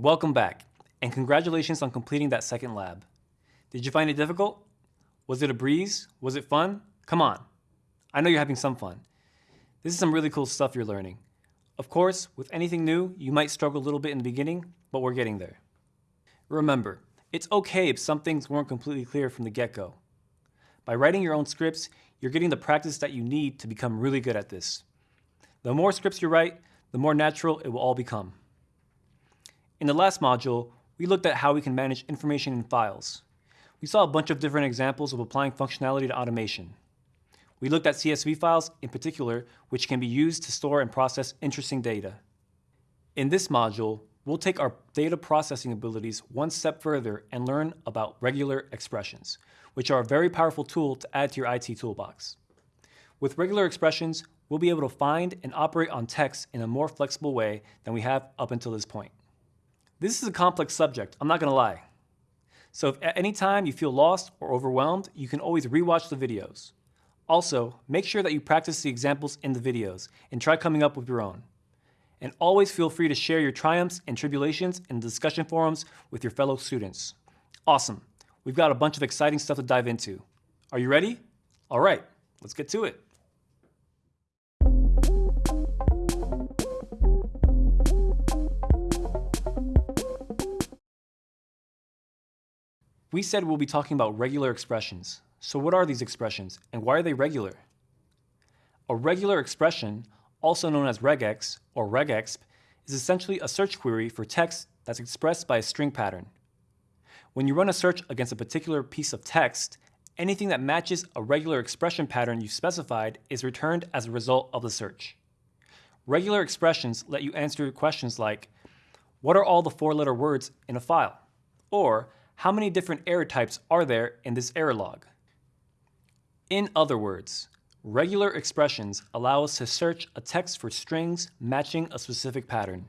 Welcome back, and congratulations on completing that second lab. Did you find it difficult? Was it a breeze? Was it fun? Come on. I know you're having some fun. This is some really cool stuff you're learning. Of course, with anything new, you might struggle a little bit in the beginning, but we're getting there. Remember, it's okay if some things weren't completely clear from the get-go. By writing your own scripts, you're getting the practice that you need to become really good at this. The more scripts you write, the more natural it will all become. In the last module, we looked at how we can manage information in files. We saw a bunch of different examples of applying functionality to automation. We looked at CSV files in particular, which can be used to store and process interesting data. In this module, we'll take our data processing abilities one step further and learn about regular expressions, which are a very powerful tool to add to your IT toolbox. With regular expressions, we'll be able to find and operate on text in a more flexible way than we have up until this point. This is a complex subject, I'm not gonna lie. So if at any time you feel lost or overwhelmed, you can always rewatch the videos. Also, make sure that you practice the examples in the videos and try coming up with your own. And always feel free to share your triumphs and tribulations in the discussion forums with your fellow students. Awesome, we've got a bunch of exciting stuff to dive into. Are you ready? All right, let's get to it. We said we'll be talking about regular expressions. So what are these expressions and why are they regular? A regular expression, also known as regex or regexp, is essentially a search query for text that's expressed by a string pattern. When you run a search against a particular piece of text, anything that matches a regular expression pattern you specified is returned as a result of the search. Regular expressions let you answer questions like, what are all the four-letter words in a file? Or, how many different error types are there in this error log? In other words, regular expressions allow us to search a text for strings matching a specific pattern.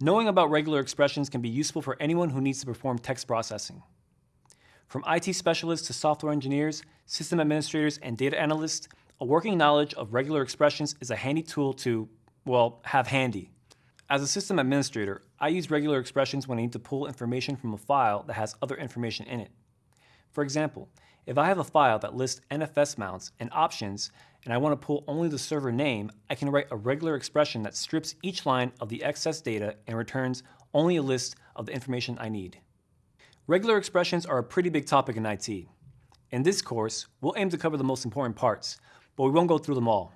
Knowing about regular expressions can be useful for anyone who needs to perform text processing. From IT specialists to software engineers, system administrators, and data analysts, a working knowledge of regular expressions is a handy tool to, well, have handy. As a system administrator, I use regular expressions when I need to pull information from a file that has other information in it. For example, if I have a file that lists NFS mounts and options, and I want to pull only the server name, I can write a regular expression that strips each line of the excess data and returns only a list of the information I need. Regular expressions are a pretty big topic in IT. In this course, we'll aim to cover the most important parts, but we won't go through them all.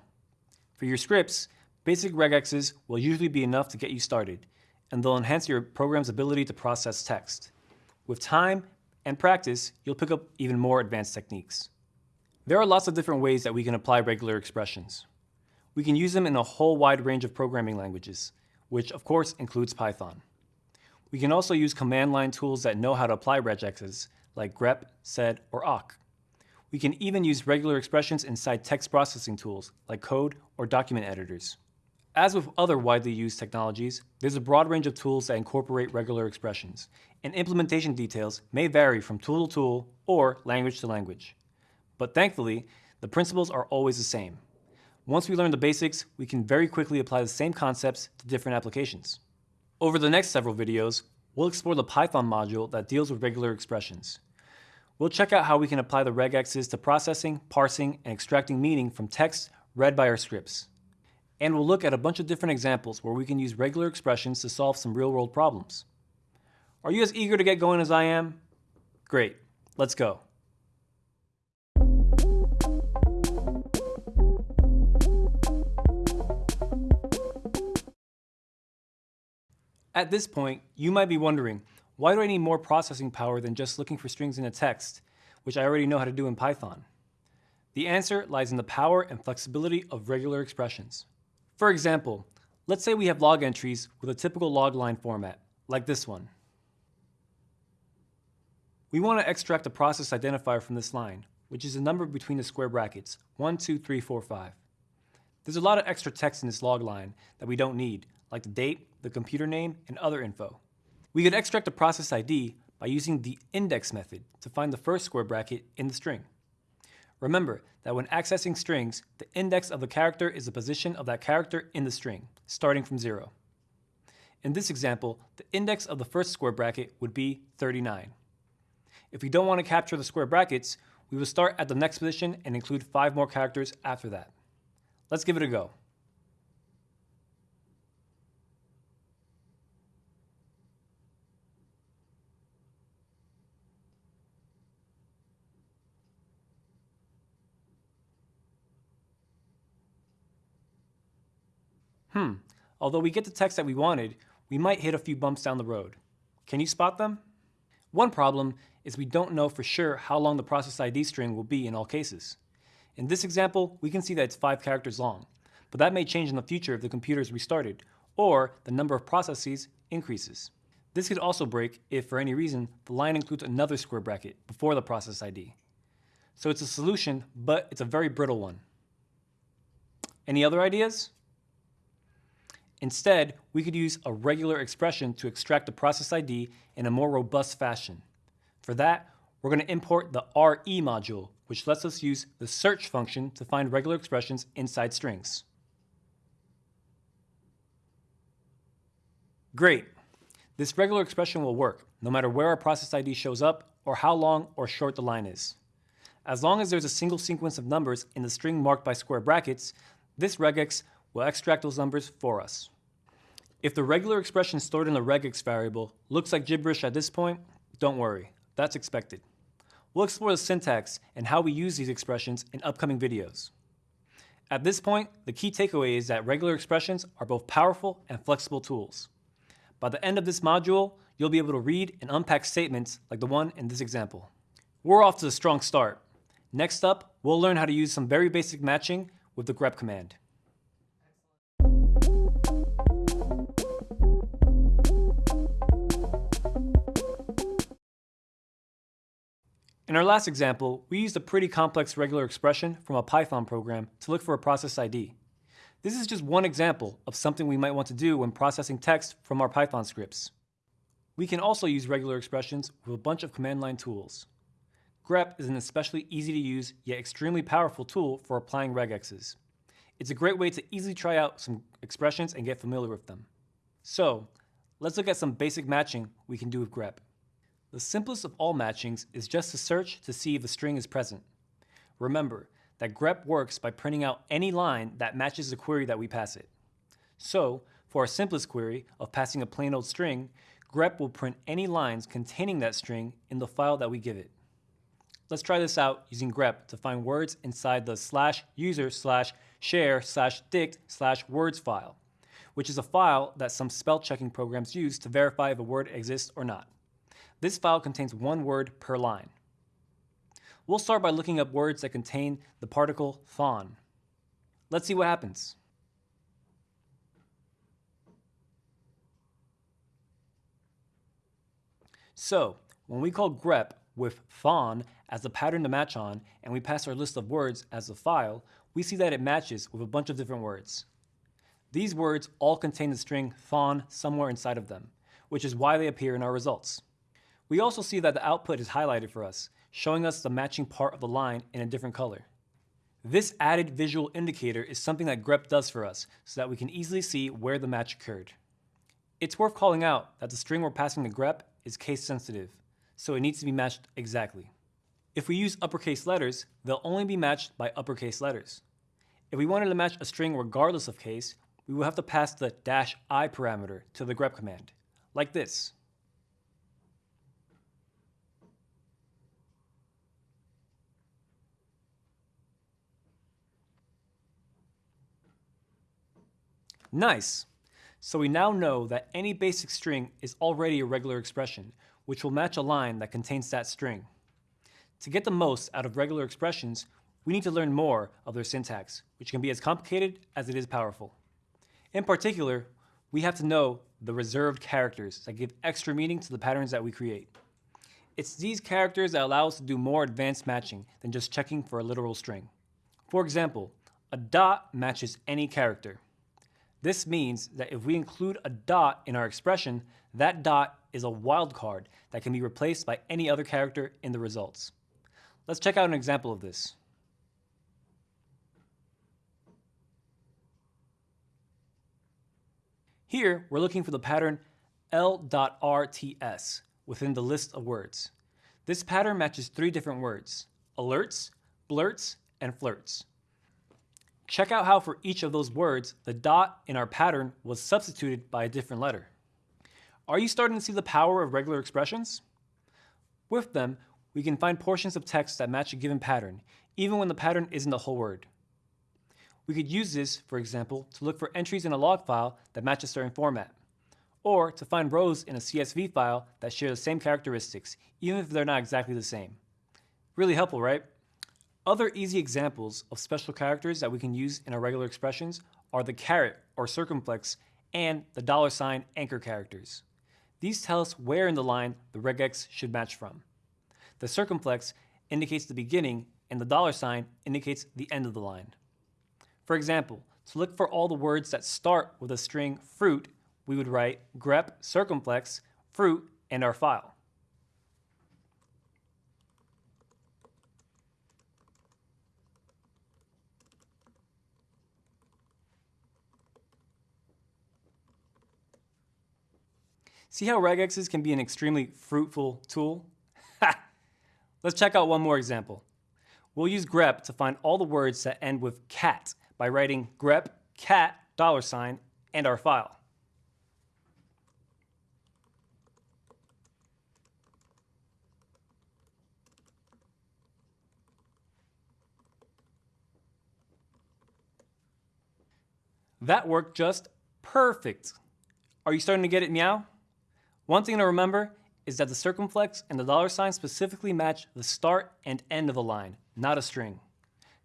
For your scripts, Basic regexes will usually be enough to get you started, and they'll enhance your program's ability to process text. With time and practice, you'll pick up even more advanced techniques. There are lots of different ways that we can apply regular expressions. We can use them in a whole wide range of programming languages, which of course includes Python. We can also use command line tools that know how to apply regexes, like grep, sed, or awk. We can even use regular expressions inside text processing tools, like code or document editors. As with other widely used technologies, there's a broad range of tools that incorporate regular expressions, and implementation details may vary from tool to tool or language to language. But thankfully, the principles are always the same. Once we learn the basics, we can very quickly apply the same concepts to different applications. Over the next several videos, we'll explore the Python module that deals with regular expressions. We'll check out how we can apply the regexes to processing, parsing, and extracting meaning from text read by our scripts. And we'll look at a bunch of different examples where we can use regular expressions to solve some real-world problems. Are you as eager to get going as I am? Great, let's go. At this point, you might be wondering, why do I need more processing power than just looking for strings in a text, which I already know how to do in Python? The answer lies in the power and flexibility of regular expressions. For example, let's say we have log entries with a typical log line format, like this one. We want to extract a process identifier from this line, which is a number between the square brackets, 1, 2, 3, 4, 5. There's a lot of extra text in this log line that we don't need, like the date, the computer name, and other info. We could extract a process ID by using the index method to find the first square bracket in the string. Remember that when accessing strings, the index of the character is the position of that character in the string, starting from zero. In this example, the index of the first square bracket would be 39. If we don't want to capture the square brackets, we will start at the next position and include five more characters after that. Let's give it a go. Hmm, although we get the text that we wanted, we might hit a few bumps down the road. Can you spot them? One problem is we don't know for sure how long the process ID string will be in all cases. In this example, we can see that it's five characters long, but that may change in the future if the computer is restarted, or the number of processes increases. This could also break if, for any reason, the line includes another square bracket before the process ID. So it's a solution, but it's a very brittle one. Any other ideas? Instead, we could use a regular expression to extract the process ID in a more robust fashion. For that, we're going to import the RE module, which lets us use the search function to find regular expressions inside strings. Great. This regular expression will work, no matter where our process ID shows up or how long or short the line is. As long as there's a single sequence of numbers in the string marked by square brackets, this regex will extract those numbers for us. If the regular expression stored in the regex variable looks like gibberish at this point, don't worry, that's expected. We'll explore the syntax and how we use these expressions in upcoming videos. At this point, the key takeaway is that regular expressions are both powerful and flexible tools. By the end of this module, you'll be able to read and unpack statements like the one in this example. We're off to a strong start. Next up, we'll learn how to use some very basic matching with the grep command. In our last example, we used a pretty complex regular expression from a Python program to look for a process ID. This is just one example of something we might want to do when processing text from our Python scripts. We can also use regular expressions with a bunch of command line tools. grep is an especially easy to use yet extremely powerful tool for applying regexes. It's a great way to easily try out some expressions and get familiar with them. So, let's look at some basic matching we can do with grep. The simplest of all matchings is just to search to see if the string is present. Remember that grep works by printing out any line that matches the query that we pass it. So, for our simplest query of passing a plain old string, grep will print any lines containing that string in the file that we give it. Let's try this out using grep to find words inside the slash user slash share slash dict slash words file, which is a file that some spell checking programs use to verify if a word exists or not. This file contains one word per line. We'll start by looking up words that contain the particle thon. Let's see what happens. So, when we call grep with thon as the pattern to match on, and we pass our list of words as a file, we see that it matches with a bunch of different words. These words all contain the string thon somewhere inside of them, which is why they appear in our results. We also see that the output is highlighted for us, showing us the matching part of the line in a different color. This added visual indicator is something that grep does for us so that we can easily see where the match occurred. It's worth calling out that the string we're passing to grep is case sensitive, so it needs to be matched exactly. If we use uppercase letters, they'll only be matched by uppercase letters. If we wanted to match a string regardless of case, we will have to pass the dash i parameter to the grep command, like this. Nice! So we now know that any basic string is already a regular expression, which will match a line that contains that string. To get the most out of regular expressions, we need to learn more of their syntax, which can be as complicated as it is powerful. In particular, we have to know the reserved characters that give extra meaning to the patterns that we create. It's these characters that allow us to do more advanced matching than just checking for a literal string. For example, a dot matches any character. This means that if we include a dot in our expression, that dot is a wildcard that can be replaced by any other character in the results. Let's check out an example of this. Here, we're looking for the pattern L.RTS within the list of words. This pattern matches three different words, alerts, blurts, and flirts. Check out how for each of those words, the dot in our pattern was substituted by a different letter. Are you starting to see the power of regular expressions? With them, we can find portions of text that match a given pattern, even when the pattern isn't the whole word. We could use this, for example, to look for entries in a log file that match a certain format, or to find rows in a CSV file that share the same characteristics, even if they're not exactly the same. Really helpful, right? Other easy examples of special characters that we can use in our regular expressions are the caret or circumflex and the dollar sign anchor characters. These tell us where in the line the regex should match from. The circumflex indicates the beginning and the dollar sign indicates the end of the line. For example, to look for all the words that start with the string fruit, we would write grep circumflex fruit and our file. See how regexes can be an extremely fruitful tool? Let's check out one more example. We'll use grep to find all the words that end with cat by writing grep cat dollar sign and our file. That worked just perfect. Are you starting to get it meow? One thing to remember is that the circumflex and the dollar sign specifically match the start and end of a line, not a string.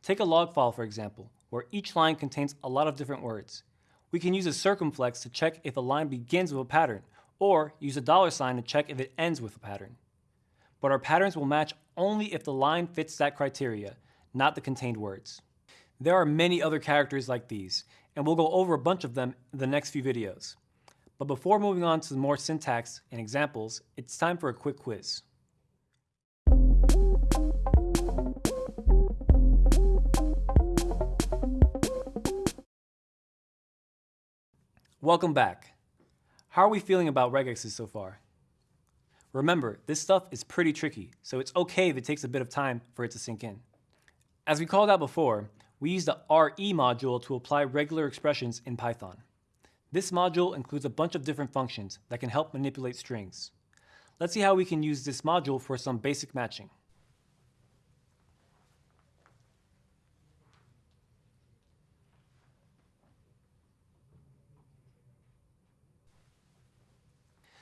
Take a log file, for example where each line contains a lot of different words. We can use a circumflex to check if a line begins with a pattern, or use a dollar sign to check if it ends with a pattern. But our patterns will match only if the line fits that criteria, not the contained words. There are many other characters like these, and we'll go over a bunch of them in the next few videos. But before moving on to more syntax and examples, it's time for a quick quiz. Welcome back. How are we feeling about regexes so far? Remember, this stuff is pretty tricky, so it's okay if it takes a bit of time for it to sink in. As we called out before, we use the RE module to apply regular expressions in Python. This module includes a bunch of different functions that can help manipulate strings. Let's see how we can use this module for some basic matching.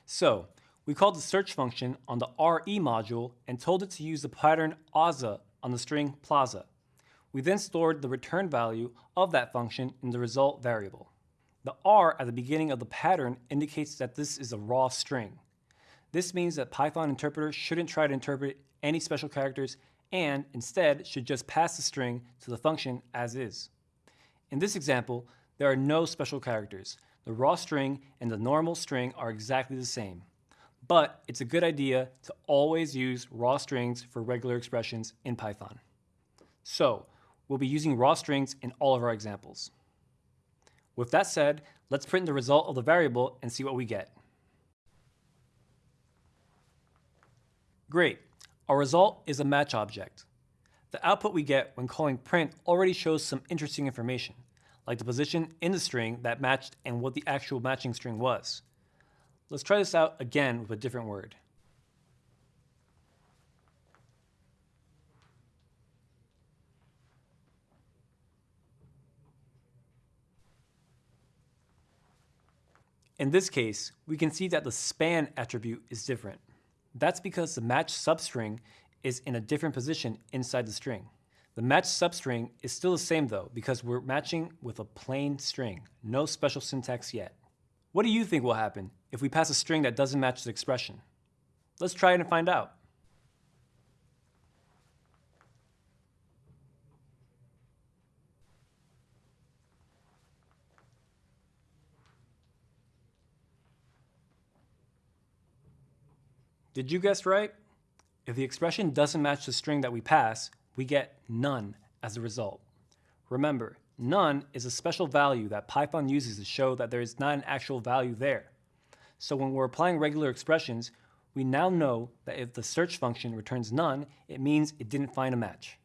So we called the search function on the RE module and told it to use the pattern AZA on the string plaza. We then stored the return value of that function in the result variable. The R at the beginning of the pattern indicates that this is a raw string. This means that Python interpreter shouldn't try to interpret any special characters and instead should just pass the string to the function as is. In this example, there are no special characters, the raw string and the normal string are exactly the same. But it's a good idea to always use raw strings for regular expressions in Python. So we'll be using raw strings in all of our examples. With that said, let's print the result of the variable and see what we get. Great, our result is a match object. The output we get when calling print already shows some interesting information like the position in the string that matched and what the actual matching string was. Let's try this out again with a different word. In this case, we can see that the span attribute is different. That's because the match substring is in a different position inside the string. The match substring is still the same though, because we're matching with a plain string, no special syntax yet. What do you think will happen if we pass a string that doesn't match the expression? Let's try it and find out. Did you guess right? If the expression doesn't match the string that we pass, we get none as a result. Remember, None is a special value that Python uses to show that there is not an actual value there. So when we're applying regular expressions, we now know that if the search function returns none, it means it didn't find a match.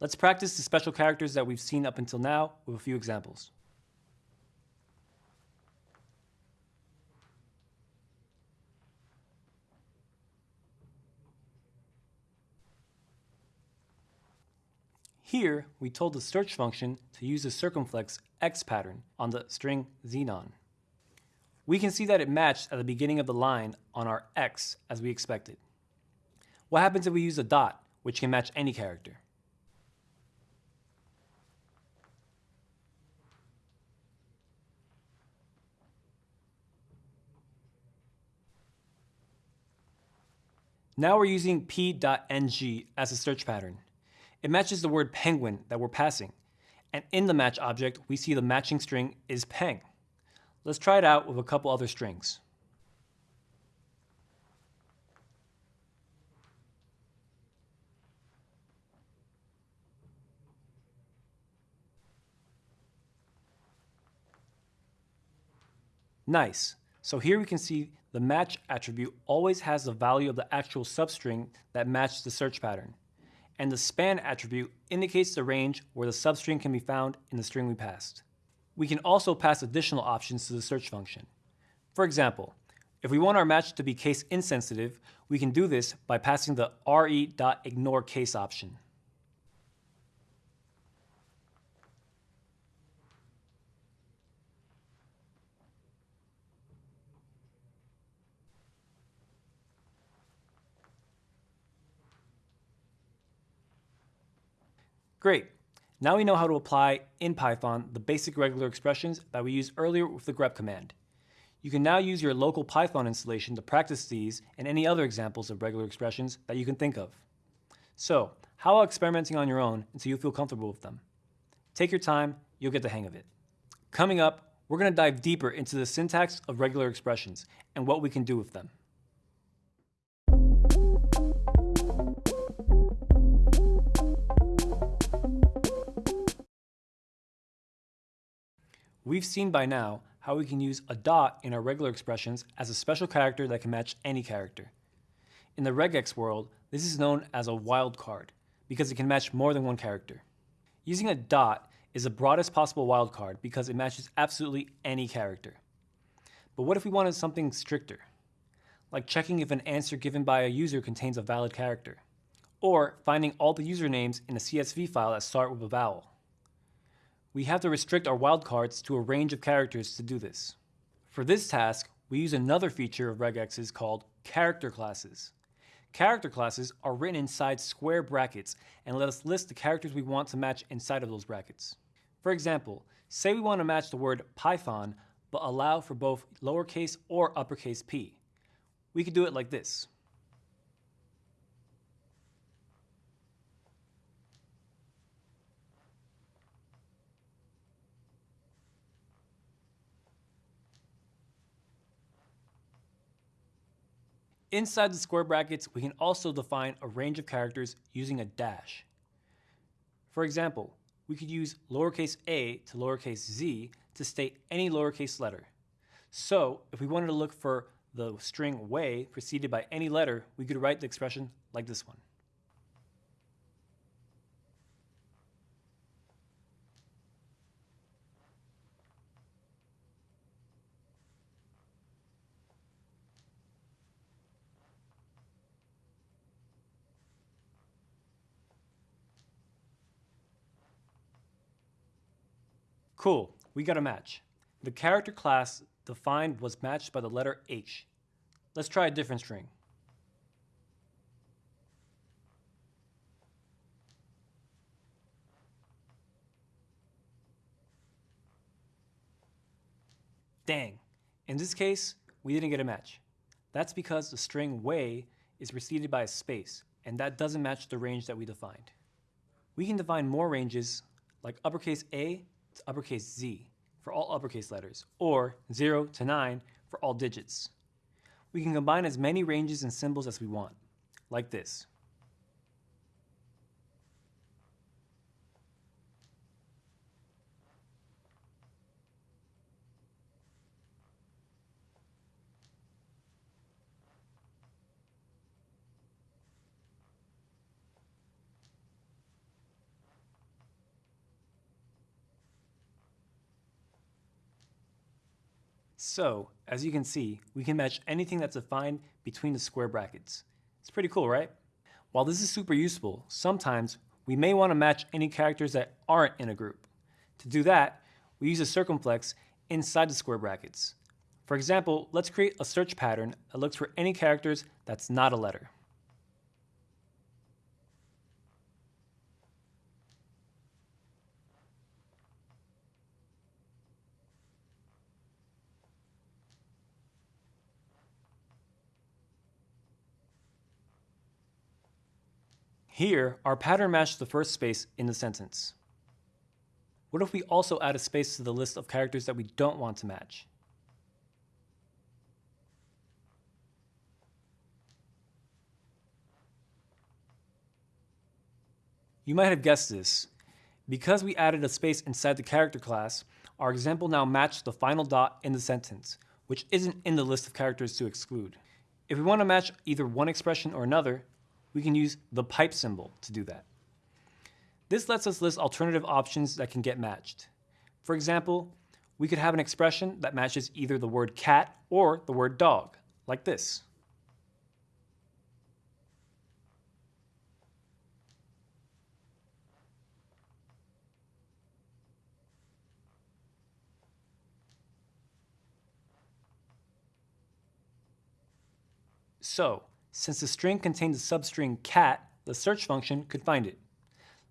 Let's practice the special characters that we've seen up until now with a few examples. Here, we told the search function to use the circumflex x pattern on the string xenon. We can see that it matched at the beginning of the line on our x as we expected. What happens if we use a dot, which can match any character? Now we're using p.ng as a search pattern. It matches the word penguin that we're passing. And in the match object, we see the matching string is peng. Let's try it out with a couple other strings. Nice. So here we can see the match attribute always has the value of the actual substring that matched the search pattern and the span attribute indicates the range where the substring can be found in the string we passed. We can also pass additional options to the search function. For example, if we want our match to be case insensitive, we can do this by passing the re.ignore case option. Great. Now we know how to apply in Python the basic regular expressions that we used earlier with the grep command. You can now use your local Python installation to practice these and any other examples of regular expressions that you can think of. So, how about experimenting on your own until you feel comfortable with them? Take your time, you'll get the hang of it. Coming up, we're going to dive deeper into the syntax of regular expressions and what we can do with them. We've seen by now how we can use a dot in our regular expressions as a special character that can match any character. In the regex world, this is known as a wildcard because it can match more than one character. Using a dot is the broadest possible wildcard because it matches absolutely any character. But what if we wanted something stricter? Like checking if an answer given by a user contains a valid character. Or finding all the usernames in a CSV file that start with a vowel. We have to restrict our wildcards to a range of characters to do this. For this task, we use another feature of regexes called character classes. Character classes are written inside square brackets and let us list the characters we want to match inside of those brackets. For example, say we want to match the word Python but allow for both lowercase or uppercase p. We could do it like this. Inside the square brackets, we can also define a range of characters using a dash. For example, we could use lowercase a to lowercase z to state any lowercase letter. So if we wanted to look for the string way preceded by any letter, we could write the expression like this one. Cool, we got a match. The character class defined was matched by the letter H. Let's try a different string. Dang, in this case, we didn't get a match. That's because the string way is preceded by a space, and that doesn't match the range that we defined. We can define more ranges like uppercase A to uppercase Z for all uppercase letters, or 0 to 9 for all digits. We can combine as many ranges and symbols as we want, like this. So, as you can see, we can match anything that's defined between the square brackets. It's pretty cool, right? While this is super useful, sometimes we may want to match any characters that aren't in a group. To do that, we use a circumflex inside the square brackets. For example, let's create a search pattern that looks for any characters that's not a letter. Here, our pattern matches the first space in the sentence. What if we also add a space to the list of characters that we don't want to match? You might have guessed this. Because we added a space inside the character class, our example now matched the final dot in the sentence, which isn't in the list of characters to exclude. If we want to match either one expression or another, we can use the pipe symbol to do that. This lets us list alternative options that can get matched. For example, we could have an expression that matches either the word cat or the word dog, like this. So, since the string contains a substring cat, the search function could find it.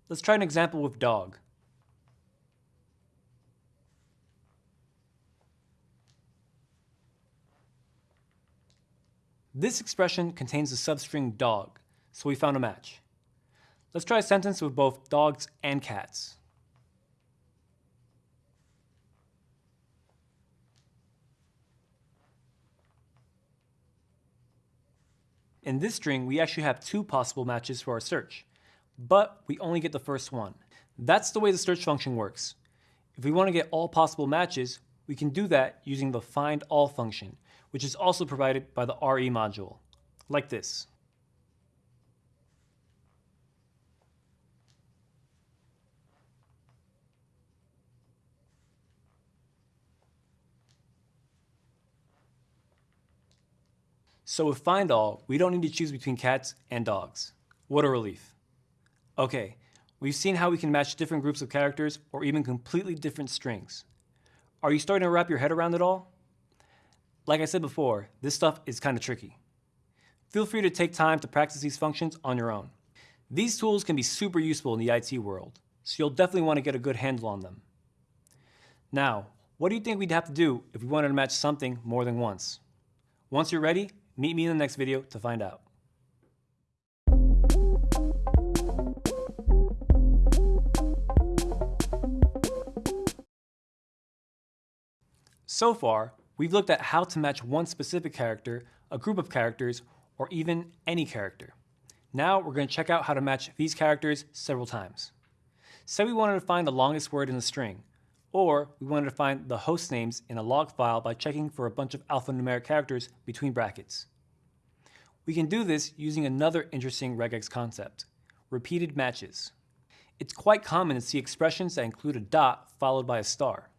Let's try an example with dog. This expression contains the substring dog, so we found a match. Let's try a sentence with both dogs and cats. In this string, we actually have two possible matches for our search, but we only get the first one. That's the way the search function works. If we want to get all possible matches, we can do that using the find all function, which is also provided by the RE module, like this. So with find all, we don't need to choose between cats and dogs. What a relief. Okay, we've seen how we can match different groups of characters or even completely different strings. Are you starting to wrap your head around it all? Like I said before, this stuff is kind of tricky. Feel free to take time to practice these functions on your own. These tools can be super useful in the IT world, so you'll definitely want to get a good handle on them. Now, what do you think we'd have to do if we wanted to match something more than once? Once you're ready, Meet me in the next video to find out. So far, we've looked at how to match one specific character, a group of characters, or even any character. Now we're going to check out how to match these characters several times. Say we wanted to find the longest word in a string, or we wanted to find the host names in a log file by checking for a bunch of alphanumeric characters between brackets. We can do this using another interesting regex concept, repeated matches. It's quite common to see expressions that include a dot followed by a star.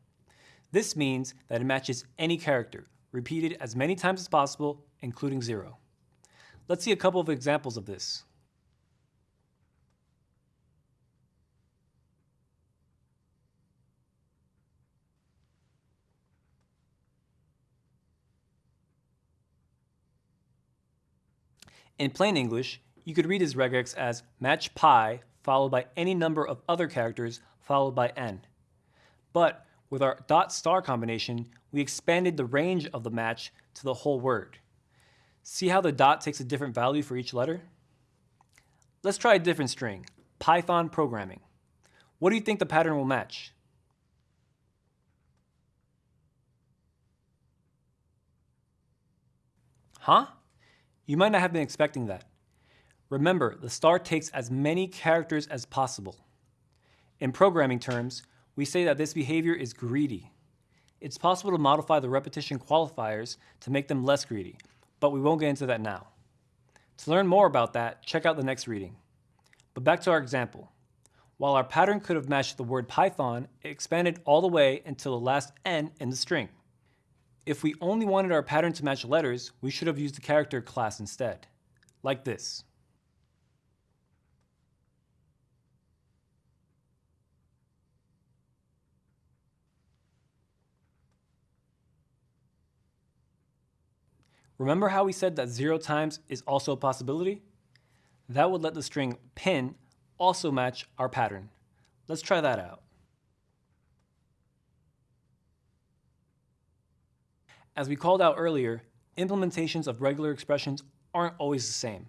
This means that it matches any character, repeated as many times as possible, including zero. Let's see a couple of examples of this. In plain English, you could read his regex as match pi followed by any number of other characters followed by n. But with our dot star combination, we expanded the range of the match to the whole word. See how the dot takes a different value for each letter? Let's try a different string, Python programming. What do you think the pattern will match? Huh? You might not have been expecting that. Remember, the star takes as many characters as possible. In programming terms, we say that this behavior is greedy. It's possible to modify the repetition qualifiers to make them less greedy, but we won't get into that now. To learn more about that, check out the next reading. But back to our example. While our pattern could have matched the word Python, it expanded all the way until the last n in the string. If we only wanted our pattern to match letters, we should have used the character class instead, like this. Remember how we said that 0 times is also a possibility? That would let the string pin also match our pattern. Let's try that out. As we called out earlier, implementations of regular expressions aren't always the same.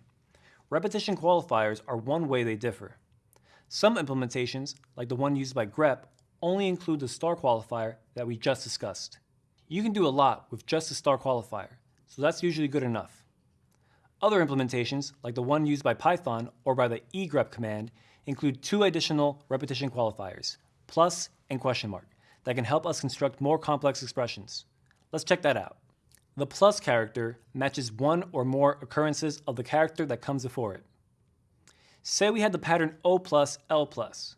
Repetition qualifiers are one way they differ. Some implementations, like the one used by grep, only include the star qualifier that we just discussed. You can do a lot with just the star qualifier, so that's usually good enough. Other implementations, like the one used by Python or by the egrep command, include two additional repetition qualifiers, plus and question mark, that can help us construct more complex expressions. Let's check that out. The plus character matches one or more occurrences of the character that comes before it. Say we had the pattern O plus L plus.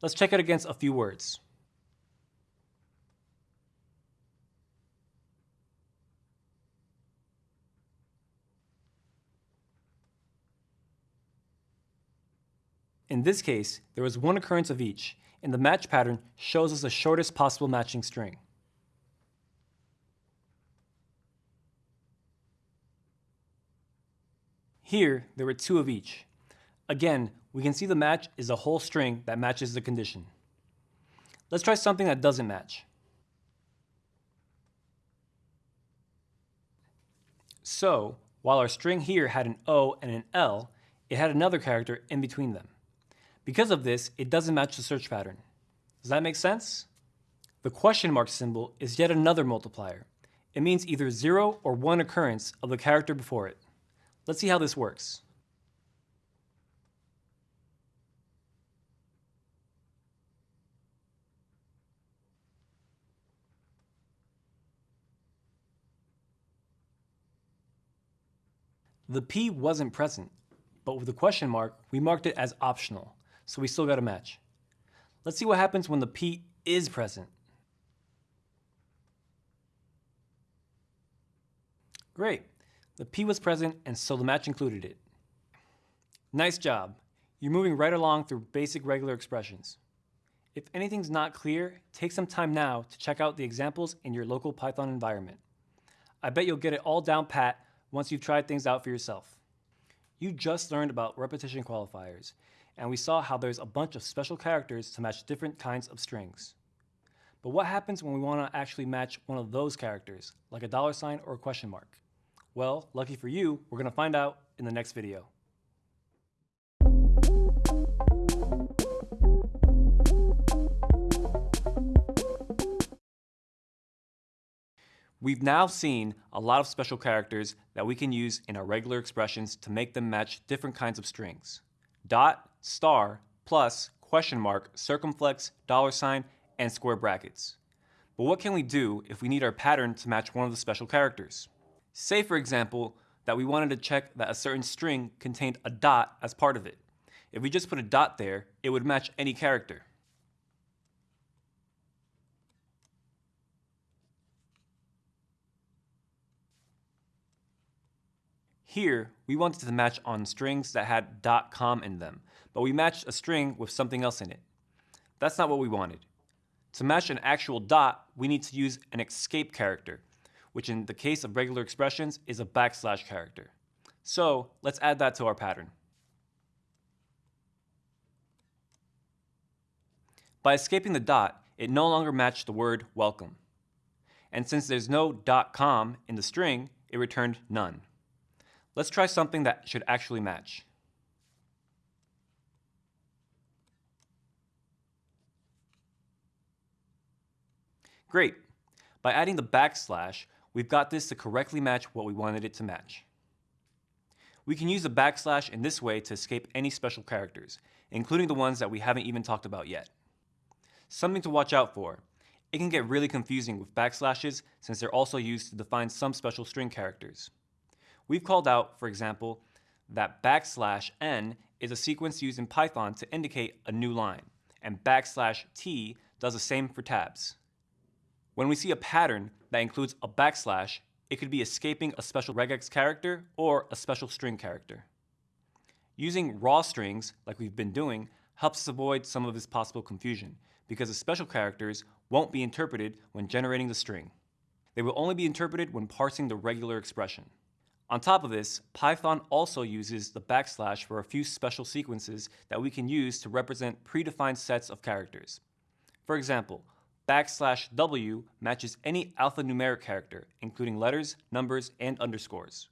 Let's check it against a few words. In this case, there was one occurrence of each, and the match pattern shows us the shortest possible matching string. Here, there were two of each. Again, we can see the match is a whole string that matches the condition. Let's try something that doesn't match. So, while our string here had an O and an L, it had another character in between them. Because of this, it doesn't match the search pattern. Does that make sense? The question mark symbol is yet another multiplier. It means either 0 or 1 occurrence of the character before it. Let's see how this works. The P wasn't present, but with the question mark, we marked it as optional so we still got a match. Let's see what happens when the P is present. Great, the P was present and so the match included it. Nice job. You're moving right along through basic regular expressions. If anything's not clear, take some time now to check out the examples in your local Python environment. I bet you'll get it all down pat once you've tried things out for yourself. You just learned about repetition qualifiers, and we saw how there's a bunch of special characters to match different kinds of strings. But what happens when we want to actually match one of those characters, like a dollar sign or a question mark? Well, lucky for you, we're going to find out in the next video. We've now seen a lot of special characters that we can use in our regular expressions to make them match different kinds of strings. Dot, star, plus, question mark, circumflex, dollar sign, and square brackets. But what can we do if we need our pattern to match one of the special characters? Say, for example, that we wanted to check that a certain string contained a dot as part of it. If we just put a dot there, it would match any character. Here, we wanted to match on strings that had dot .com in them, but we matched a string with something else in it. That's not what we wanted. To match an actual dot, we need to use an escape character, which in the case of regular expressions is a backslash character. So let's add that to our pattern. By escaping the dot, it no longer matched the word welcome. And since there's no dot .com in the string, it returned none. Let's try something that should actually match. Great. By adding the backslash, we've got this to correctly match what we wanted it to match. We can use a backslash in this way to escape any special characters, including the ones that we haven't even talked about yet. Something to watch out for. It can get really confusing with backslashes since they're also used to define some special string characters. We've called out, for example, that backslash n is a sequence used in Python to indicate a new line, and backslash t does the same for tabs. When we see a pattern that includes a backslash, it could be escaping a special regex character or a special string character. Using raw strings, like we've been doing, helps us avoid some of this possible confusion, because the special characters won't be interpreted when generating the string. They will only be interpreted when parsing the regular expression. On top of this, Python also uses the backslash for a few special sequences that we can use to represent predefined sets of characters. For example, backslash W matches any alphanumeric character, including letters, numbers, and underscores.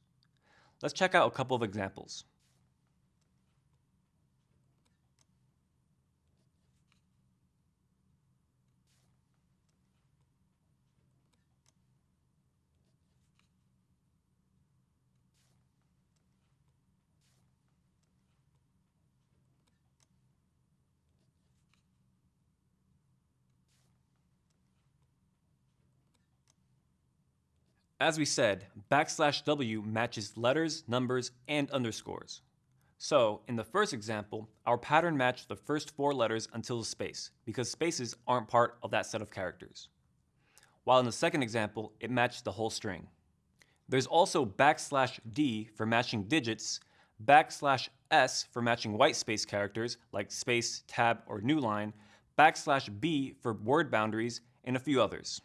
Let's check out a couple of examples. As we said, backslash W matches letters, numbers, and underscores. So, in the first example, our pattern matched the first four letters until the space, because spaces aren't part of that set of characters. While in the second example, it matched the whole string. There's also backslash D for matching digits, backslash S for matching white space characters like space, tab, or new line, backslash B for word boundaries, and a few others.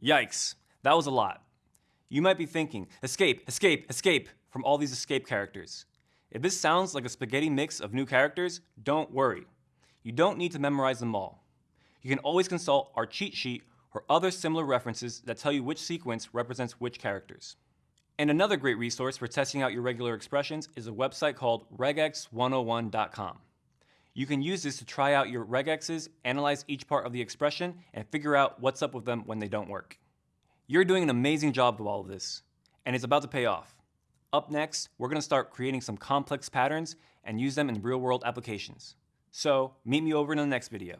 Yikes, that was a lot. You might be thinking, escape, escape, escape from all these escape characters. If this sounds like a spaghetti mix of new characters, don't worry. You don't need to memorize them all. You can always consult our cheat sheet or other similar references that tell you which sequence represents which characters. And another great resource for testing out your regular expressions is a website called regex101.com. You can use this to try out your regexes, analyze each part of the expression, and figure out what's up with them when they don't work. You're doing an amazing job with all of this, and it's about to pay off. Up next, we're going to start creating some complex patterns and use them in real-world applications. So, meet me over in the next video.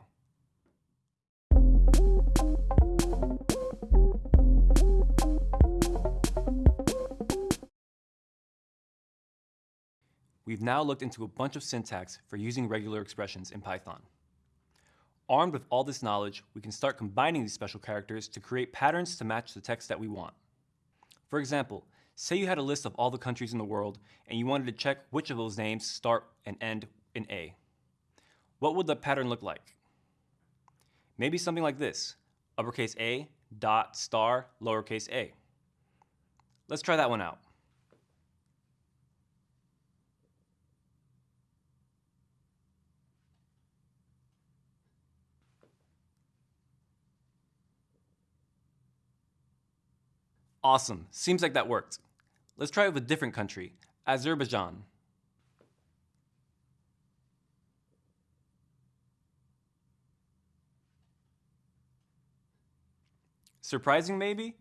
We've now looked into a bunch of syntax for using regular expressions in Python. Armed with all this knowledge, we can start combining these special characters to create patterns to match the text that we want. For example, say you had a list of all the countries in the world and you wanted to check which of those names start and end in A. What would the pattern look like? Maybe something like this, uppercase A, dot, star, lowercase a. Let's try that one out. Awesome, seems like that worked. Let's try it with a different country, Azerbaijan. Surprising maybe?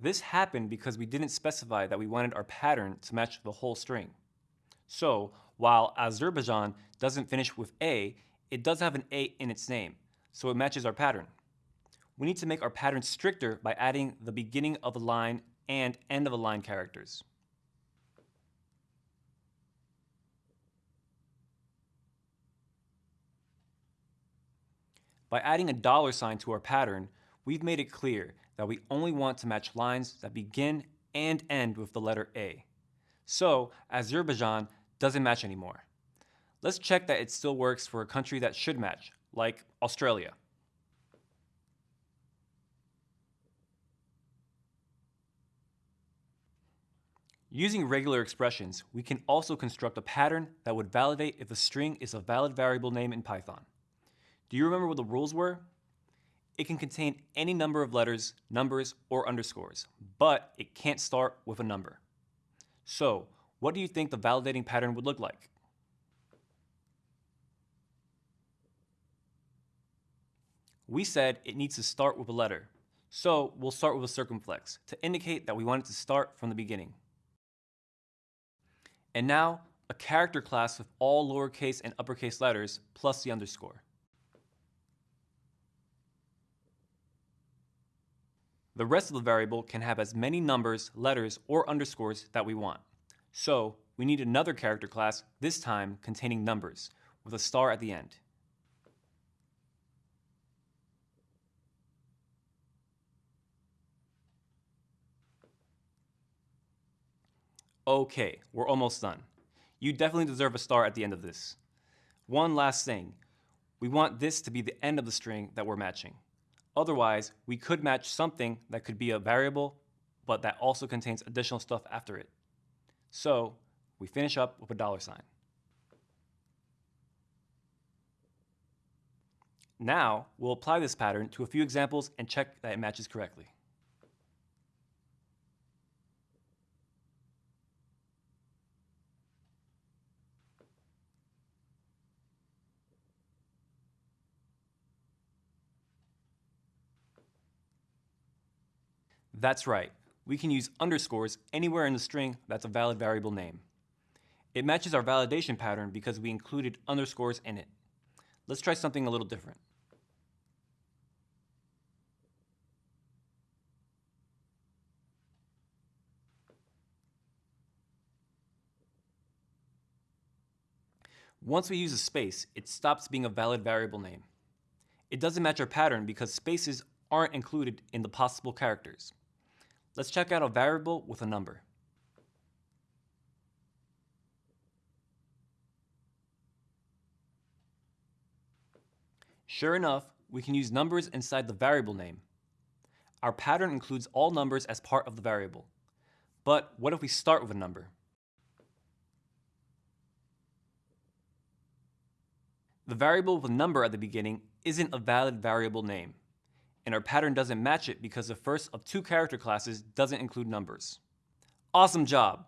This happened because we didn't specify that we wanted our pattern to match the whole string. So, while Azerbaijan doesn't finish with A, it does have an A in its name, so it matches our pattern we need to make our pattern stricter by adding the beginning of a line and end of a line characters. By adding a dollar sign to our pattern, we've made it clear that we only want to match lines that begin and end with the letter A. So, Azerbaijan doesn't match anymore. Let's check that it still works for a country that should match, like Australia. Using regular expressions, we can also construct a pattern that would validate if a string is a valid variable name in Python. Do you remember what the rules were? It can contain any number of letters, numbers, or underscores, but it can't start with a number. So, what do you think the validating pattern would look like? We said it needs to start with a letter, so we'll start with a circumflex to indicate that we want it to start from the beginning. And now, a character class with all lowercase and uppercase letters plus the underscore. The rest of the variable can have as many numbers, letters, or underscores that we want. So we need another character class, this time containing numbers, with a star at the end. Okay, we're almost done. You definitely deserve a star at the end of this. One last thing. We want this to be the end of the string that we're matching. Otherwise, we could match something that could be a variable, but that also contains additional stuff after it. So we finish up with a dollar sign. Now, we'll apply this pattern to a few examples and check that it matches correctly. That's right, we can use underscores anywhere in the string that's a valid variable name. It matches our validation pattern because we included underscores in it. Let's try something a little different. Once we use a space, it stops being a valid variable name. It doesn't match our pattern because spaces aren't included in the possible characters. Let's check out a variable with a number. Sure enough, we can use numbers inside the variable name. Our pattern includes all numbers as part of the variable. But what if we start with a number? The variable with a number at the beginning isn't a valid variable name and our pattern doesn't match it because the first of two character classes doesn't include numbers. Awesome job!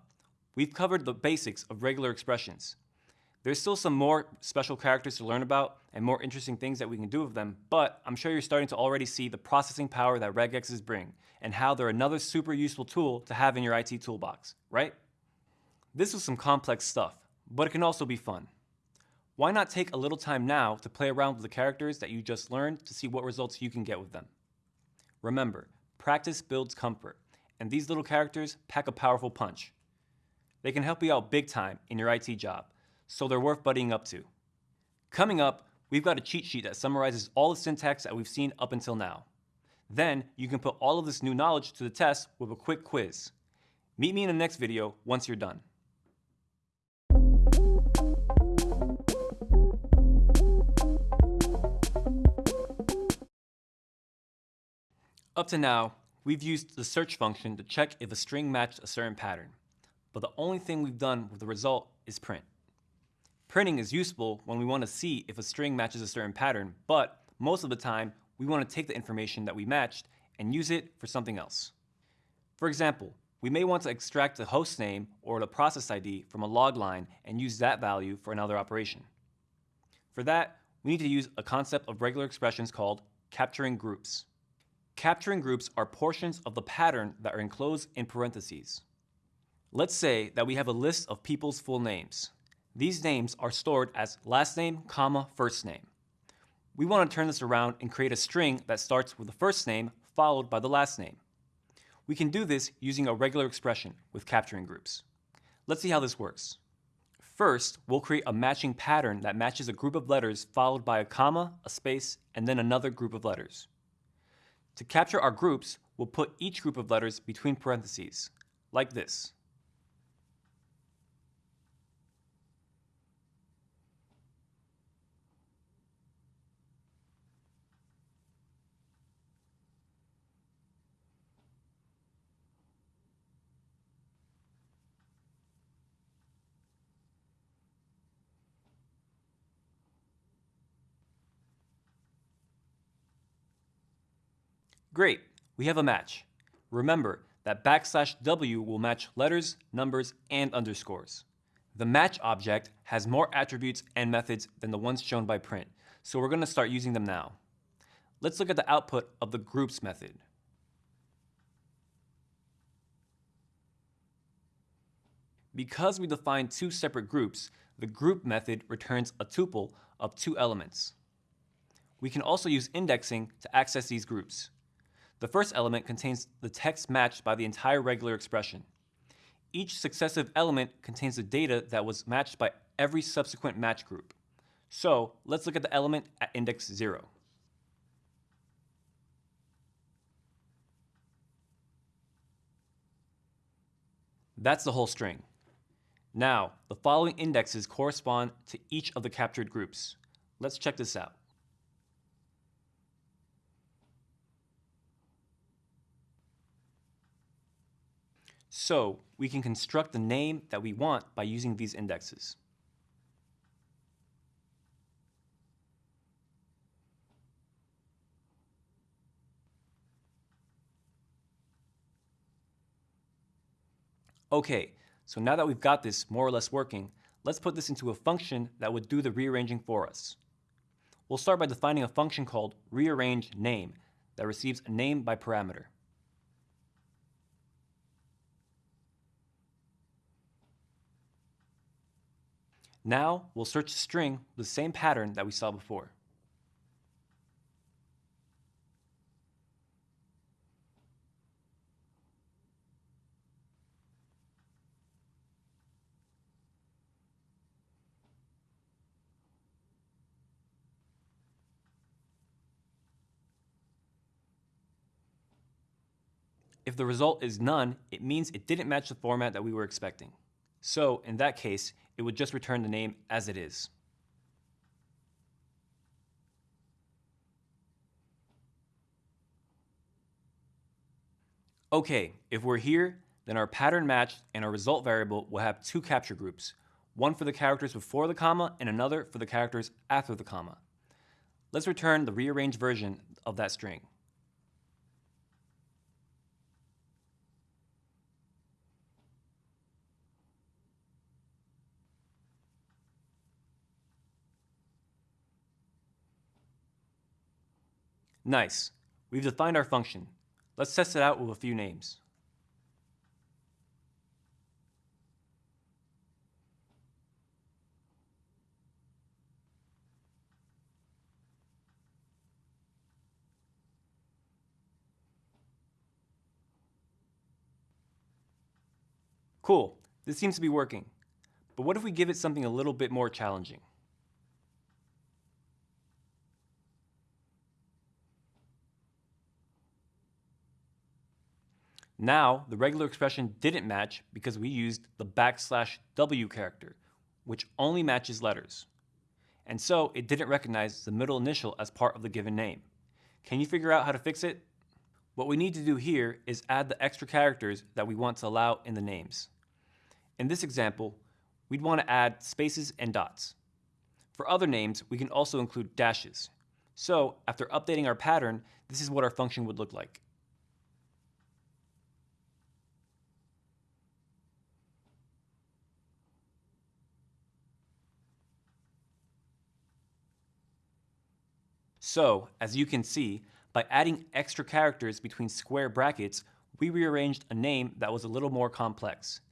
We've covered the basics of regular expressions. There's still some more special characters to learn about and more interesting things that we can do with them, but I'm sure you're starting to already see the processing power that regexes bring and how they're another super useful tool to have in your IT toolbox, right? This was some complex stuff, but it can also be fun. Why not take a little time now to play around with the characters that you just learned to see what results you can get with them? Remember, practice builds comfort, and these little characters pack a powerful punch. They can help you out big time in your IT job, so they're worth buddying up to. Coming up, we've got a cheat sheet that summarizes all the syntax that we've seen up until now. Then, you can put all of this new knowledge to the test with a quick quiz. Meet me in the next video once you're done. Up to now, we've used the search function to check if a string matched a certain pattern, but the only thing we've done with the result is print. Printing is useful when we want to see if a string matches a certain pattern, but most of the time, we want to take the information that we matched and use it for something else. For example, we may want to extract the host name or the process ID from a log line and use that value for another operation. For that, we need to use a concept of regular expressions called capturing groups. Capturing groups are portions of the pattern that are enclosed in parentheses. Let's say that we have a list of people's full names. These names are stored as last name, comma, first name. We want to turn this around and create a string that starts with the first name followed by the last name. We can do this using a regular expression with capturing groups. Let's see how this works. First, we'll create a matching pattern that matches a group of letters followed by a comma, a space, and then another group of letters. To capture our groups, we'll put each group of letters between parentheses, like this. Great, we have a match. Remember that backslash W will match letters, numbers, and underscores. The match object has more attributes and methods than the ones shown by print, so we're going to start using them now. Let's look at the output of the groups method. Because we define two separate groups, the group method returns a tuple of two elements. We can also use indexing to access these groups. The first element contains the text matched by the entire regular expression. Each successive element contains the data that was matched by every subsequent match group. So let's look at the element at index 0. That's the whole string. Now, the following indexes correspond to each of the captured groups. Let's check this out. So we can construct the name that we want by using these indexes. Okay, so now that we've got this more or less working, let's put this into a function that would do the rearranging for us. We'll start by defining a function called rearrange name that receives a name by parameter. Now we'll search the string with the same pattern that we saw before. If the result is none, it means it didn't match the format that we were expecting. So in that case, it would just return the name as it is. Okay, if we're here, then our pattern match and our result variable will have two capture groups, one for the characters before the comma and another for the characters after the comma. Let's return the rearranged version of that string. Nice. We've defined our function. Let's test it out with a few names. Cool, this seems to be working. But what if we give it something a little bit more challenging? Now, the regular expression didn't match because we used the backslash W character, which only matches letters. And so it didn't recognize the middle initial as part of the given name. Can you figure out how to fix it? What we need to do here is add the extra characters that we want to allow in the names. In this example, we'd want to add spaces and dots. For other names, we can also include dashes. So after updating our pattern, this is what our function would look like. So, as you can see, by adding extra characters between square brackets, we rearranged a name that was a little more complex.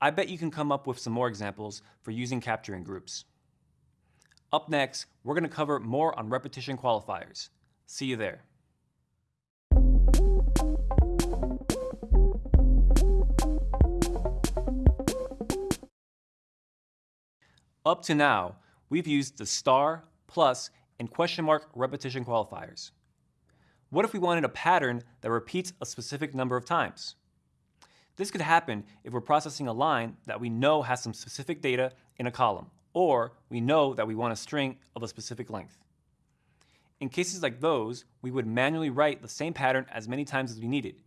I bet you can come up with some more examples for using capturing groups. Up next, we're going to cover more on repetition qualifiers. See you there. Up to now, we've used the star, plus, and question mark repetition qualifiers. What if we wanted a pattern that repeats a specific number of times? This could happen if we're processing a line that we know has some specific data in a column, or we know that we want a string of a specific length. In cases like those, we would manually write the same pattern as many times as we needed,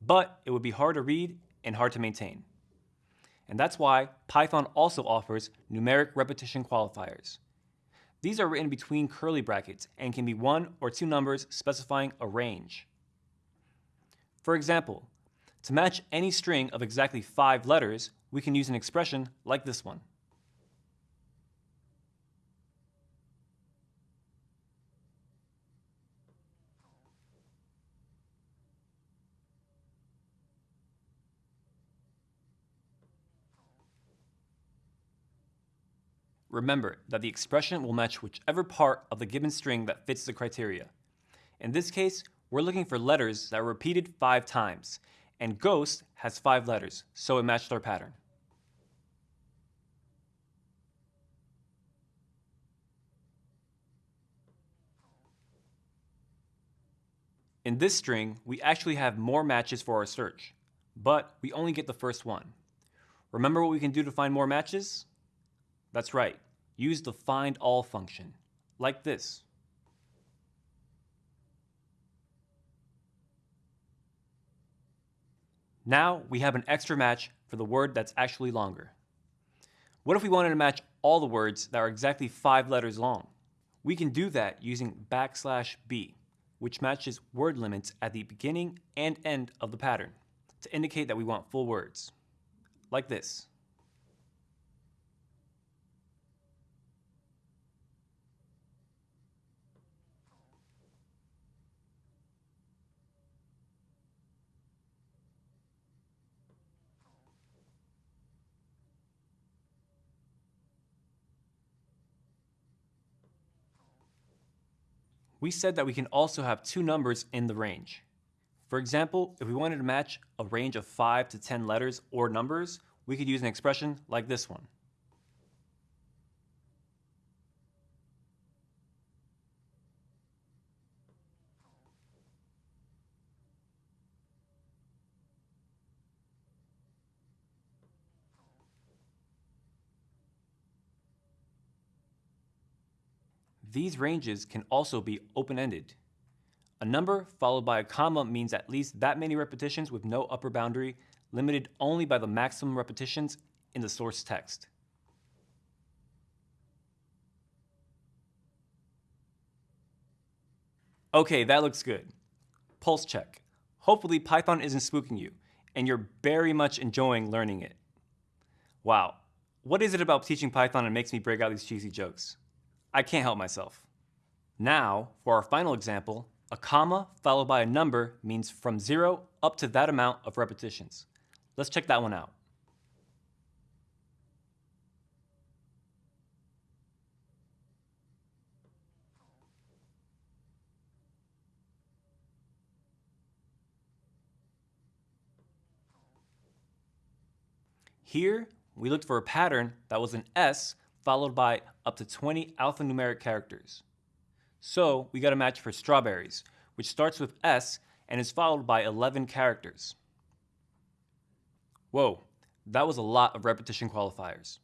but it would be hard to read and hard to maintain. And that's why Python also offers numeric repetition qualifiers. These are written between curly brackets and can be one or two numbers specifying a range. For example, to match any string of exactly five letters, we can use an expression like this one. Remember that the expression will match whichever part of the given string that fits the criteria. In this case, we're looking for letters that are repeated five times, and ghost has five letters, so it matched our pattern. In this string, we actually have more matches for our search, but we only get the first one. Remember what we can do to find more matches? That's right, use the find all function, like this. Now we have an extra match for the word that's actually longer. What if we wanted to match all the words that are exactly five letters long? We can do that using backslash b, which matches word limits at the beginning and end of the pattern to indicate that we want full words, like this. We said that we can also have two numbers in the range. For example, if we wanted to match a range of 5 to 10 letters or numbers, we could use an expression like this one. These ranges can also be open-ended. A number followed by a comma means at least that many repetitions with no upper boundary, limited only by the maximum repetitions in the source text. Okay, that looks good. Pulse check. Hopefully Python isn't spooking you, and you're very much enjoying learning it. Wow, what is it about teaching Python that makes me break out these cheesy jokes? I can't help myself. Now, for our final example, a comma followed by a number means from zero up to that amount of repetitions. Let's check that one out. Here, we looked for a pattern that was an S followed by up to 20 alphanumeric characters. So we got a match for strawberries, which starts with S and is followed by 11 characters. Whoa, that was a lot of repetition qualifiers.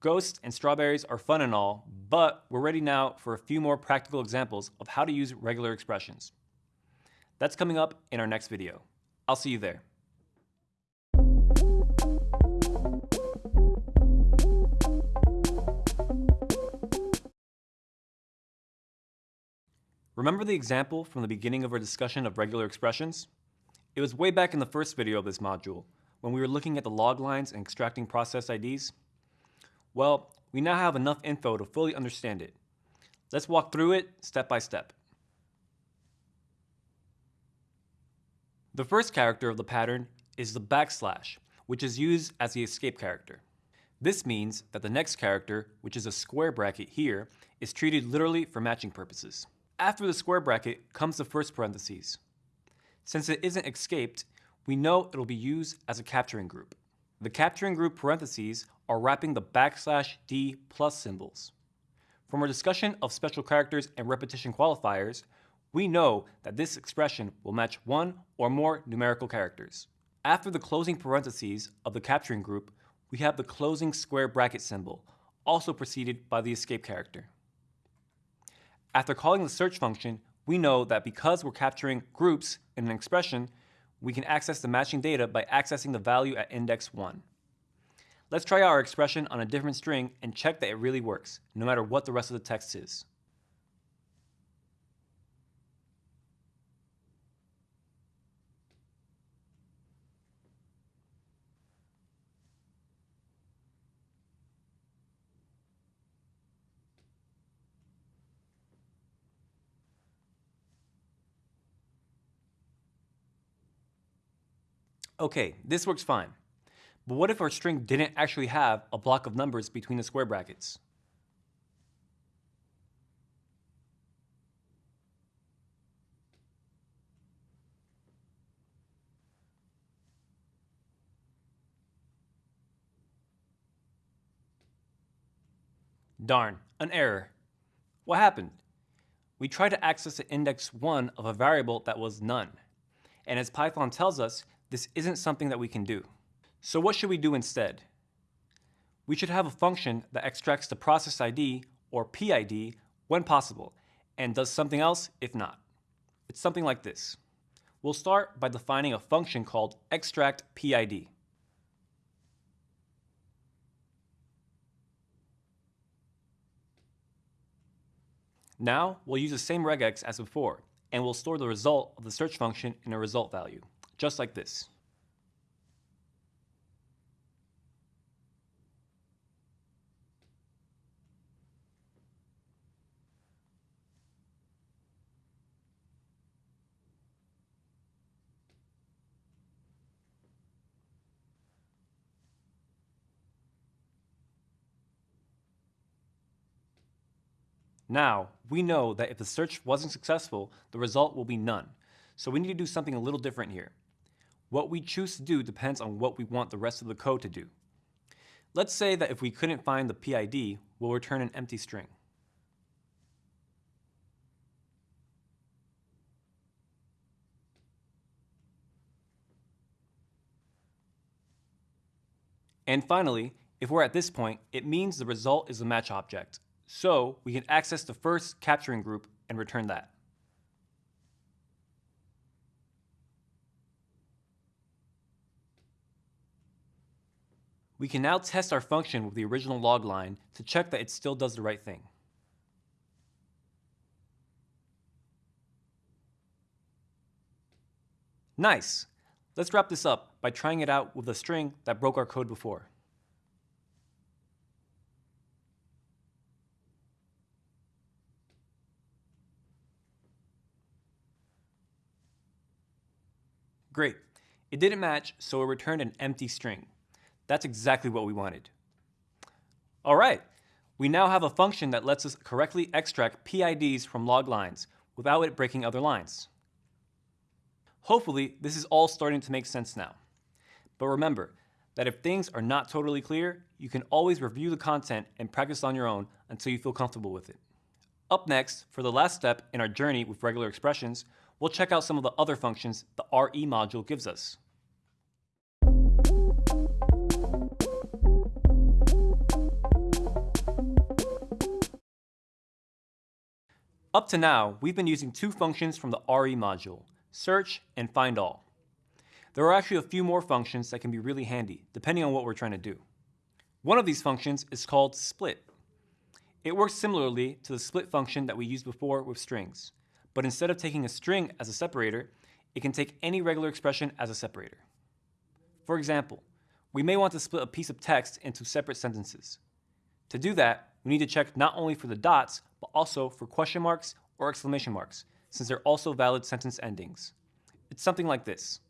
Ghosts and strawberries are fun and all, but we're ready now for a few more practical examples of how to use regular expressions. That's coming up in our next video. I'll see you there. Remember the example from the beginning of our discussion of regular expressions? It was way back in the first video of this module, when we were looking at the log lines and extracting process IDs. Well, we now have enough info to fully understand it. Let's walk through it step by step. The first character of the pattern is the backslash, which is used as the escape character. This means that the next character, which is a square bracket here, is treated literally for matching purposes. After the square bracket comes the first parentheses. Since it isn't escaped, we know it'll be used as a capturing group. The capturing group parentheses are wrapping the backslash d plus symbols. From our discussion of special characters and repetition qualifiers, we know that this expression will match one or more numerical characters. After the closing parentheses of the capturing group, we have the closing square bracket symbol, also preceded by the escape character. After calling the search function, we know that because we're capturing groups in an expression, we can access the matching data by accessing the value at index 1. Let's try our expression on a different string and check that it really works, no matter what the rest of the text is. Okay, this works fine. But what if our string didn't actually have a block of numbers between the square brackets? Darn, an error. What happened? We tried to access the index 1 of a variable that was none. And as Python tells us, this isn't something that we can do. So what should we do instead? we should have a function that extracts the process ID, or PID, when possible, and does something else if not. It's something like this. We'll start by defining a function called extract PID. Now, we'll use the same regex as before, and we'll store the result of the search function in a result value, just like this. Now, we know that if the search wasn't successful, the result will be none. So we need to do something a little different here. What we choose to do depends on what we want the rest of the code to do. Let's say that if we couldn't find the PID, we'll return an empty string. And finally, if we're at this point, it means the result is a match object. So we can access the first capturing group and return that. We can now test our function with the original log line to check that it still does the right thing. Nice! Let's wrap this up by trying it out with a string that broke our code before. Great. It didn't match, so it returned an empty string. That's exactly what we wanted. All right, we now have a function that lets us correctly extract PIDs from log lines without it breaking other lines. Hopefully, this is all starting to make sense now. But remember that if things are not totally clear, you can always review the content and practice on your own until you feel comfortable with it. Up next, for the last step in our journey with regular expressions, we'll check out some of the other functions the RE module gives us. Up to now, we've been using two functions from the RE module, search and find all. There are actually a few more functions that can be really handy, depending on what we're trying to do. One of these functions is called split. It works similarly to the split function that we used before with strings but instead of taking a string as a separator, it can take any regular expression as a separator. For example, we may want to split a piece of text into separate sentences. To do that, we need to check not only for the dots, but also for question marks or exclamation marks, since they're also valid sentence endings. It's something like this.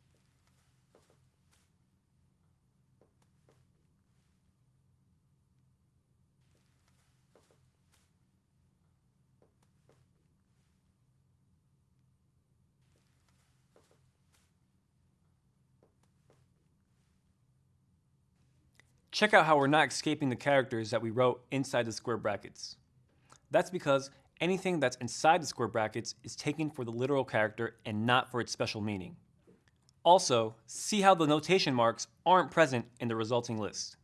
Check out how we're not escaping the characters that we wrote inside the square brackets. That's because anything that's inside the square brackets is taken for the literal character and not for its special meaning. Also, see how the notation marks aren't present in the resulting list.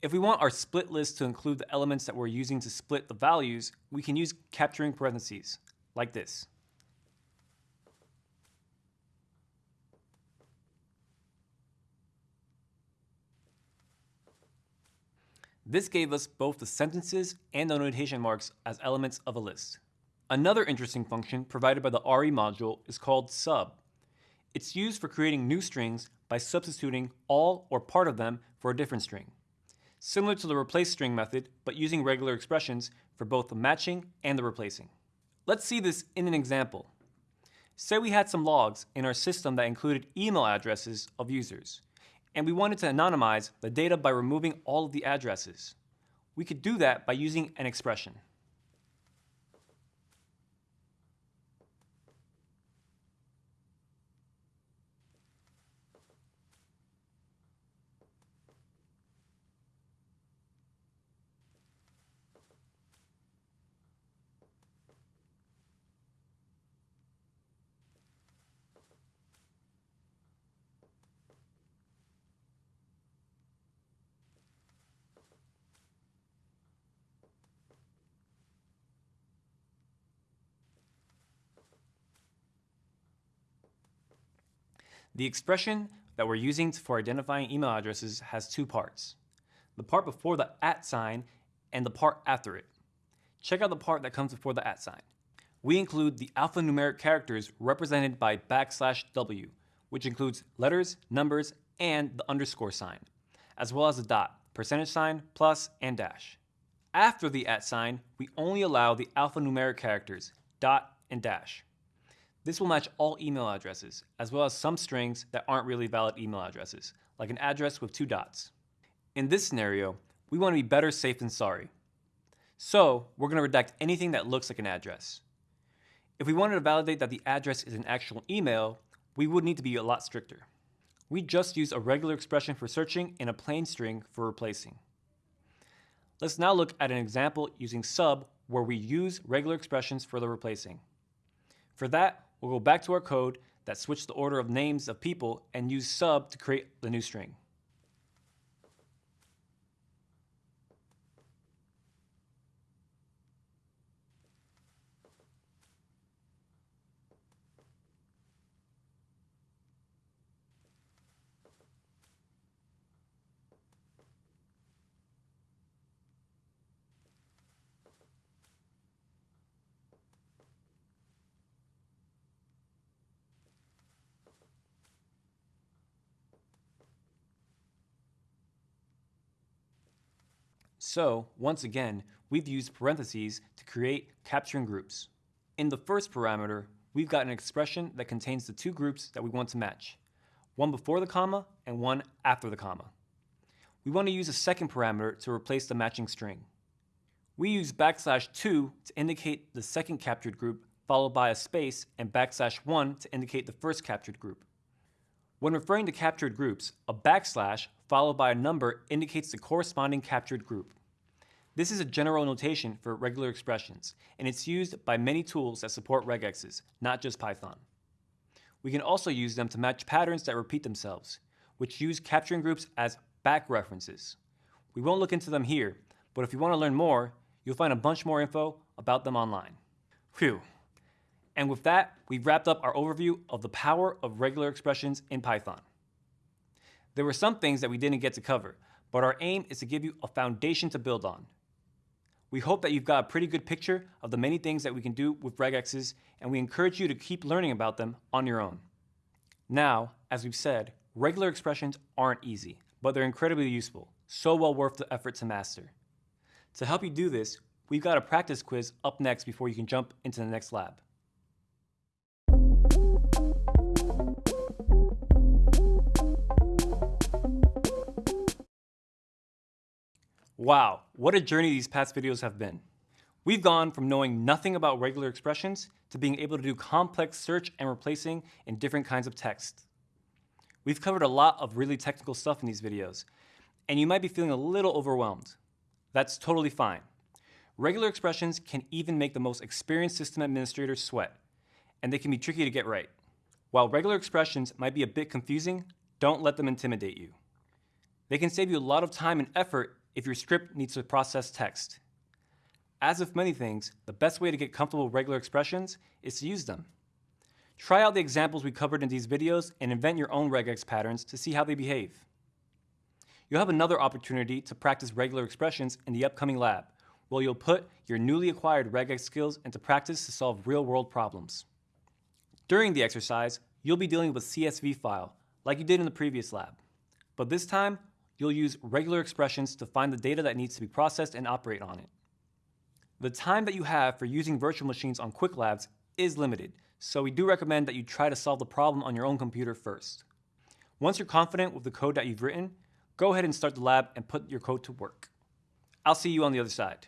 If we want our split list to include the elements that we're using to split the values, we can use capturing parentheses, like this. This gave us both the sentences and the notation marks as elements of a list. Another interesting function provided by the RE module is called sub. It's used for creating new strings by substituting all or part of them for a different string. Similar to the replace string method, but using regular expressions for both the matching and the replacing. Let's see this in an example. Say we had some logs in our system that included email addresses of users and we wanted to anonymize the data by removing all of the addresses. We could do that by using an expression. The expression that we're using for identifying email addresses has two parts. The part before the at sign and the part after it. Check out the part that comes before the at sign. We include the alphanumeric characters represented by backslash W, which includes letters, numbers, and the underscore sign, as well as the dot, percentage sign, plus, and dash. After the at sign, we only allow the alphanumeric characters, dot and dash. This will match all email addresses, as well as some strings that aren't really valid email addresses, like an address with two dots. In this scenario, we want to be better safe than sorry. So we're going to redact anything that looks like an address. If we wanted to validate that the address is an actual email, we would need to be a lot stricter. We just use a regular expression for searching and a plain string for replacing. Let's now look at an example using sub where we use regular expressions for the replacing. For that, we'll go back to our code that switched the order of names of people and use sub to create the new string. So, once again, we've used parentheses to create capturing groups. In the first parameter, we've got an expression that contains the two groups that we want to match, one before the comma and one after the comma. We want to use a second parameter to replace the matching string. We use backslash 2 to indicate the second captured group, followed by a space and backslash 1 to indicate the first captured group. When referring to captured groups, a backslash followed by a number indicates the corresponding captured group. This is a general notation for regular expressions, and it's used by many tools that support regexes, not just Python. We can also use them to match patterns that repeat themselves, which use capturing groups as back references. We won't look into them here, but if you want to learn more, you'll find a bunch more info about them online. Phew. And with that, we've wrapped up our overview of the power of regular expressions in Python. There were some things that we didn't get to cover, but our aim is to give you a foundation to build on. We hope that you've got a pretty good picture of the many things that we can do with regexes, and we encourage you to keep learning about them on your own. Now, as we've said, regular expressions aren't easy, but they're incredibly useful, so well worth the effort to master. To help you do this, we've got a practice quiz up next before you can jump into the next lab. Wow, what a journey these past videos have been. We've gone from knowing nothing about regular expressions to being able to do complex search and replacing in different kinds of text. We've covered a lot of really technical stuff in these videos, and you might be feeling a little overwhelmed. That's totally fine. Regular expressions can even make the most experienced system administrators sweat, and they can be tricky to get right. While regular expressions might be a bit confusing, don't let them intimidate you. They can save you a lot of time and effort if your script needs to process text. As with many things, the best way to get comfortable with regular expressions is to use them. Try out the examples we covered in these videos and invent your own regex patterns to see how they behave. You'll have another opportunity to practice regular expressions in the upcoming lab, where you'll put your newly acquired regex skills into practice to solve real-world problems. During the exercise, you'll be dealing with a CSV file, like you did in the previous lab. But this time, you'll use regular expressions to find the data that needs to be processed and operate on it. The time that you have for using virtual machines on Qwiklabs is limited, so we do recommend that you try to solve the problem on your own computer first. Once you're confident with the code that you've written, go ahead and start the lab and put your code to work. I'll see you on the other side.